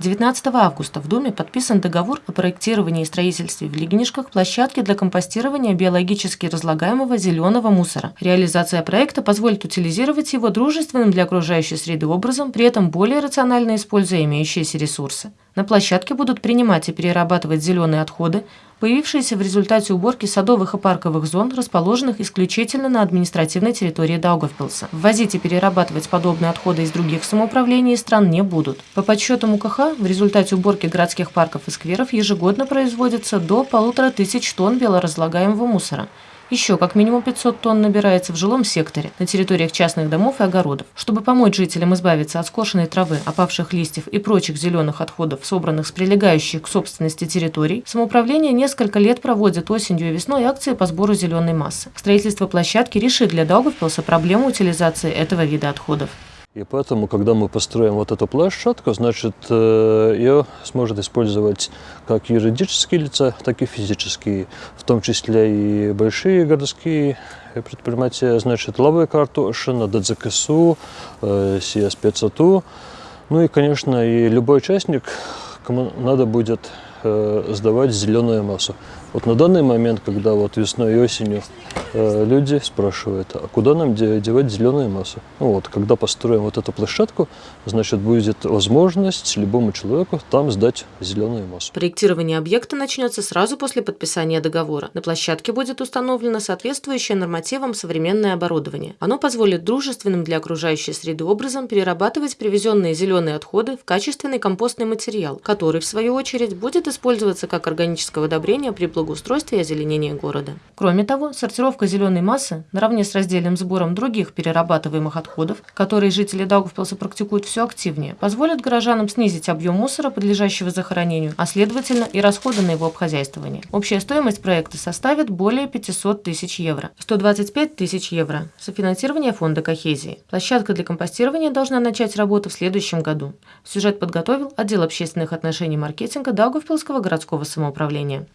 19 августа в Думе подписан договор о проектировании и строительстве в Лигнишках площадки для компостирования биологически разлагаемого зеленого мусора. Реализация проекта позволит утилизировать его дружественным для окружающей среды образом, при этом более рационально используя имеющиеся ресурсы. На площадке будут принимать и перерабатывать зеленые отходы, появившиеся в результате уборки садовых и парковых зон, расположенных исключительно на административной территории Даугавпилса. Ввозить и перерабатывать подобные отходы из других самоуправлений и стран не будут. По подсчетам УКХ, в результате уборки городских парков и скверов ежегодно производится до полутора тысяч тонн биоразлагаемого мусора – еще как минимум 500 тонн набирается в жилом секторе, на территориях частных домов и огородов. Чтобы помочь жителям избавиться от скошенной травы, опавших листьев и прочих зеленых отходов, собранных с прилегающих к собственности территорий, самоуправление несколько лет проводит осенью и весной акции по сбору зеленой массы. Строительство площадки решит для Даугавпилса проблему утилизации этого вида отходов. И поэтому, когда мы построим вот эту площадку, значит, э, ее сможет использовать как юридические лица, так и физические, в том числе и большие городские предприятия, значит, Лавы Картошина, ДЗКСУ, СИА спецату. Ну и, конечно, и любой участник, кому надо будет э, сдавать зеленую массу. Вот на данный момент, когда вот весной и осенью Э, люди спрашивают, а куда нам девать зеленую массу? Ну вот, когда построим вот эту площадку, значит, будет возможность любому человеку там сдать зеленую массу. Проектирование объекта начнется сразу после подписания договора. На площадке будет установлено соответствующее нормативам современное оборудование. Оно позволит дружественным для окружающей среды образом перерабатывать привезенные зеленые отходы в качественный компостный материал, который, в свою очередь, будет использоваться как органическое удобрение при благоустройстве и озеленении города. Кроме того, сортировка зеленой массы наравне с раздельным сбором других перерабатываемых отходов, которые жители Даугавпилса практикуют все активнее, позволит горожанам снизить объем мусора, подлежащего захоронению, а следовательно и расходы на его обхозяйствование. Общая стоимость проекта составит более 500 тысяч евро. 125 тысяч евро. Софинансирование фонда Кохезии. Площадка для компостирования должна начать работу в следующем году. Сюжет подготовил отдел общественных отношений и маркетинга Даугавпилского городского самоуправления.